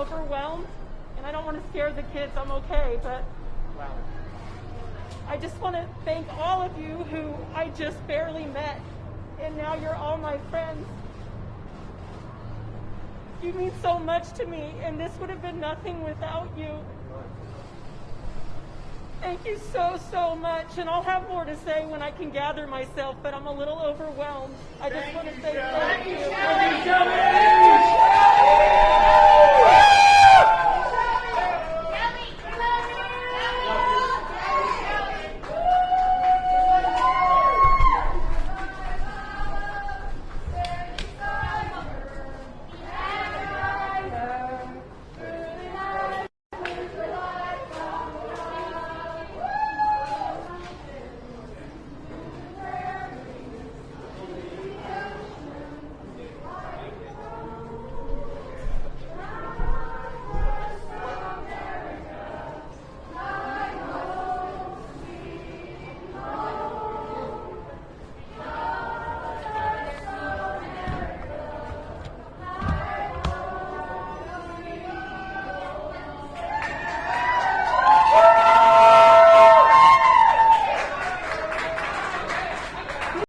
Overwhelmed, and I don't want to scare the kids, I'm okay, but I just want to thank all of you who I just barely met, and now you're all my friends. You mean so much to me, and this would have been nothing without you. Thank you so, so much, and I'll have more to say when I can gather myself, but I'm a little overwhelmed. I just want to say thank you.